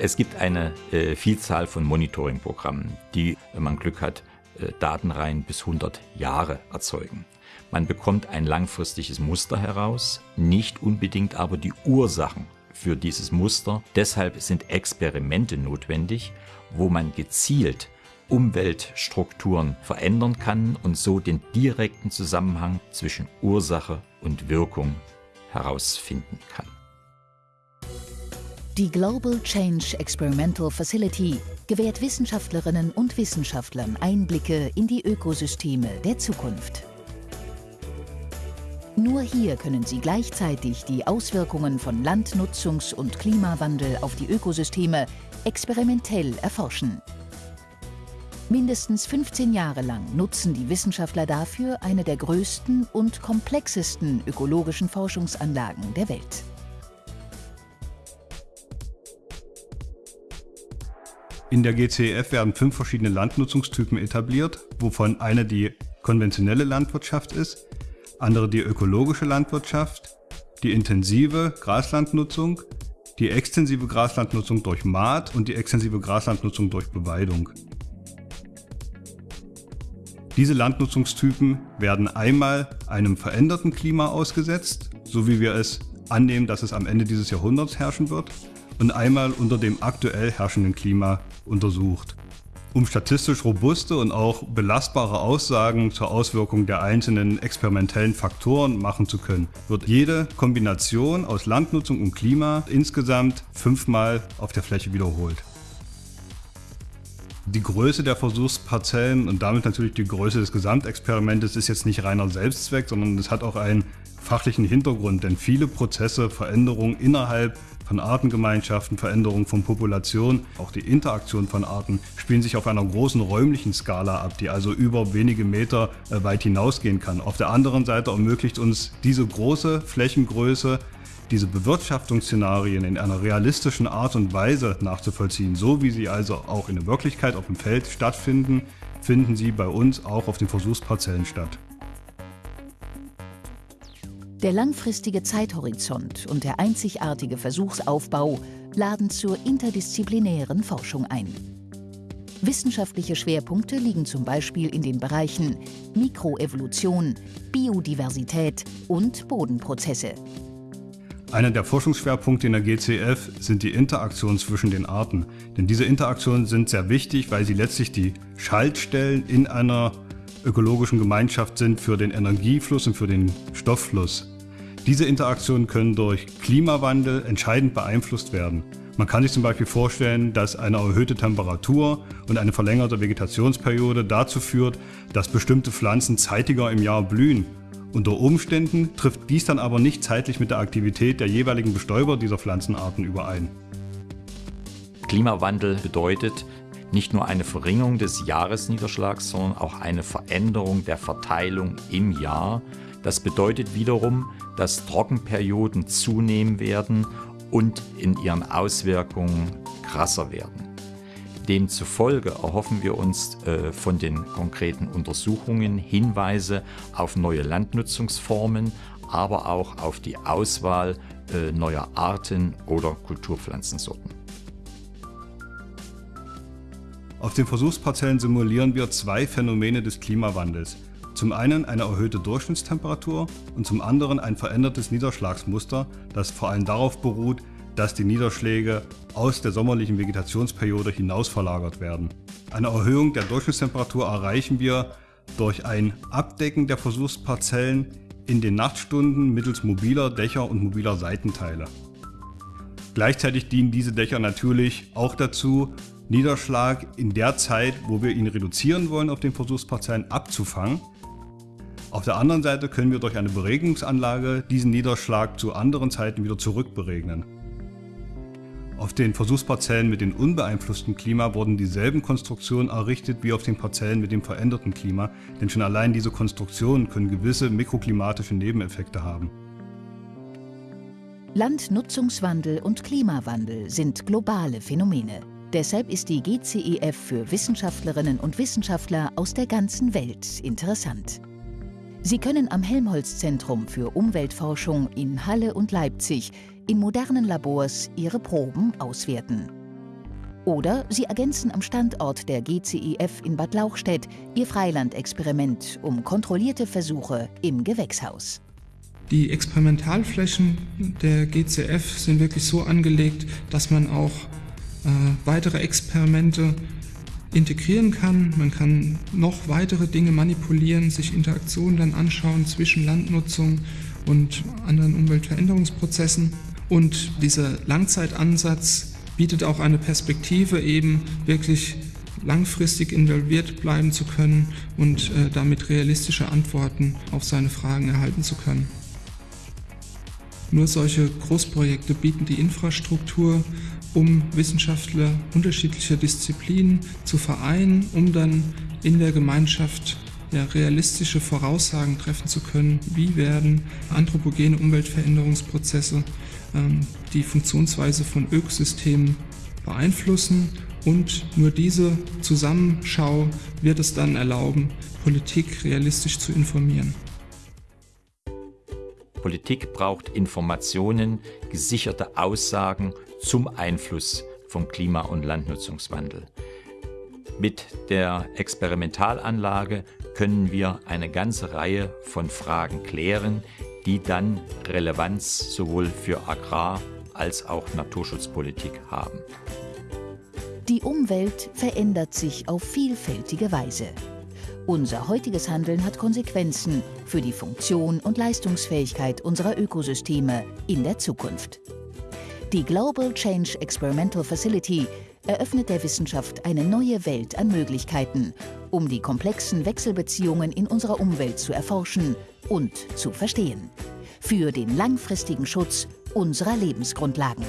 Es gibt eine äh, Vielzahl von Monitoring-Programmen, die, wenn man Glück hat, äh, Datenreihen bis 100 Jahre erzeugen. Man bekommt ein langfristiges Muster heraus, nicht unbedingt aber die Ursachen für dieses Muster. Deshalb sind Experimente notwendig, wo man gezielt Umweltstrukturen verändern kann und so den direkten Zusammenhang zwischen Ursache und Wirkung herausfinden kann. Die Global Change Experimental Facility gewährt Wissenschaftlerinnen und Wissenschaftlern Einblicke in die Ökosysteme der Zukunft. Nur hier können sie gleichzeitig die Auswirkungen von Landnutzungs- und Klimawandel auf die Ökosysteme experimentell erforschen. Mindestens 15 Jahre lang nutzen die Wissenschaftler dafür eine der größten und komplexesten ökologischen Forschungsanlagen der Welt. In der GCEF werden fünf verschiedene Landnutzungstypen etabliert, wovon eine die konventionelle Landwirtschaft ist, andere die ökologische Landwirtschaft, die intensive Graslandnutzung, die extensive Graslandnutzung durch Maat und die extensive Graslandnutzung durch Beweidung. Diese Landnutzungstypen werden einmal einem veränderten Klima ausgesetzt, so wie wir es annehmen, dass es am Ende dieses Jahrhunderts herrschen wird, und einmal unter dem aktuell herrschenden Klima untersucht. Um statistisch robuste und auch belastbare Aussagen zur Auswirkung der einzelnen experimentellen Faktoren machen zu können, wird jede Kombination aus Landnutzung und Klima insgesamt fünfmal auf der Fläche wiederholt. Die Größe der Versuchsparzellen und damit natürlich die Größe des Gesamtexperimentes ist jetzt nicht reiner Selbstzweck, sondern es hat auch einen fachlichen Hintergrund, denn viele Prozesse, Veränderungen innerhalb von Artengemeinschaften, Veränderungen von Populationen, auch die Interaktion von Arten spielen sich auf einer großen räumlichen Skala ab, die also über wenige Meter äh, weit hinausgehen kann. Auf der anderen Seite ermöglicht uns diese große Flächengröße diese Bewirtschaftungsszenarien in einer realistischen Art und Weise nachzuvollziehen, so wie sie also auch in der Wirklichkeit auf dem Feld stattfinden, finden sie bei uns auch auf den Versuchsparzellen statt. Der langfristige Zeithorizont und der einzigartige Versuchsaufbau laden zur interdisziplinären Forschung ein. Wissenschaftliche Schwerpunkte liegen zum Beispiel in den Bereichen Mikroevolution, Biodiversität und Bodenprozesse. Einer der Forschungsschwerpunkte in der GCF sind die Interaktionen zwischen den Arten. Denn diese Interaktionen sind sehr wichtig, weil sie letztlich die Schaltstellen in einer ökologischen Gemeinschaft sind für den Energiefluss und für den Stofffluss. Diese Interaktionen können durch Klimawandel entscheidend beeinflusst werden. Man kann sich zum Beispiel vorstellen, dass eine erhöhte Temperatur und eine verlängerte Vegetationsperiode dazu führt, dass bestimmte Pflanzen zeitiger im Jahr blühen unter Umständen trifft dies dann aber nicht zeitlich mit der Aktivität der jeweiligen Bestäuber dieser Pflanzenarten überein. Klimawandel bedeutet nicht nur eine Verringerung des Jahresniederschlags, sondern auch eine Veränderung der Verteilung im Jahr. Das bedeutet wiederum, dass Trockenperioden zunehmen werden und in ihren Auswirkungen krasser werden. Demzufolge erhoffen wir uns äh, von den konkreten Untersuchungen Hinweise auf neue Landnutzungsformen, aber auch auf die Auswahl äh, neuer Arten oder Kulturpflanzensorten. Auf den Versuchsparzellen simulieren wir zwei Phänomene des Klimawandels. Zum einen eine erhöhte Durchschnittstemperatur und zum anderen ein verändertes Niederschlagsmuster, das vor allem darauf beruht, dass die Niederschläge aus der sommerlichen Vegetationsperiode hinaus verlagert werden. Eine Erhöhung der Durchschnittstemperatur erreichen wir durch ein Abdecken der Versuchsparzellen in den Nachtstunden mittels mobiler Dächer und mobiler Seitenteile. Gleichzeitig dienen diese Dächer natürlich auch dazu, Niederschlag in der Zeit, wo wir ihn reduzieren wollen auf den Versuchsparzellen, abzufangen. Auf der anderen Seite können wir durch eine Beregnungsanlage diesen Niederschlag zu anderen Zeiten wieder zurückberegnen. Auf den Versuchsparzellen mit dem unbeeinflussten Klima wurden dieselben Konstruktionen errichtet wie auf den Parzellen mit dem veränderten Klima, denn schon allein diese Konstruktionen können gewisse mikroklimatische Nebeneffekte haben. Landnutzungswandel und Klimawandel sind globale Phänomene. Deshalb ist die GCEF für Wissenschaftlerinnen und Wissenschaftler aus der ganzen Welt interessant. Sie können am Helmholtz-Zentrum für Umweltforschung in Halle und Leipzig in modernen Labors ihre Proben auswerten. Oder Sie ergänzen am Standort der GCIF in Bad Lauchstädt Ihr Freilandexperiment um kontrollierte Versuche im Gewächshaus. Die Experimentalflächen der GCF sind wirklich so angelegt, dass man auch äh, weitere Experimente integrieren kann. Man kann noch weitere Dinge manipulieren, sich Interaktionen dann anschauen zwischen Landnutzung und anderen Umweltveränderungsprozessen. Und dieser Langzeitansatz bietet auch eine Perspektive, eben wirklich langfristig involviert bleiben zu können und äh, damit realistische Antworten auf seine Fragen erhalten zu können. Nur solche Großprojekte bieten die Infrastruktur, um Wissenschaftler unterschiedlicher Disziplinen zu vereinen, um dann in der Gemeinschaft ja, realistische Voraussagen treffen zu können, wie werden anthropogene Umweltveränderungsprozesse die Funktionsweise von Ökosystemen beeinflussen und nur diese Zusammenschau wird es dann erlauben, Politik realistisch zu informieren. Politik braucht Informationen, gesicherte Aussagen zum Einfluss vom Klima- und Landnutzungswandel. Mit der Experimentalanlage können wir eine ganze Reihe von Fragen klären, die dann Relevanz sowohl für Agrar- als auch Naturschutzpolitik haben. Die Umwelt verändert sich auf vielfältige Weise. Unser heutiges Handeln hat Konsequenzen für die Funktion und Leistungsfähigkeit unserer Ökosysteme in der Zukunft. Die Global Change Experimental Facility eröffnet der Wissenschaft eine neue Welt an Möglichkeiten, um die komplexen Wechselbeziehungen in unserer Umwelt zu erforschen und zu verstehen. Für den langfristigen Schutz unserer Lebensgrundlagen.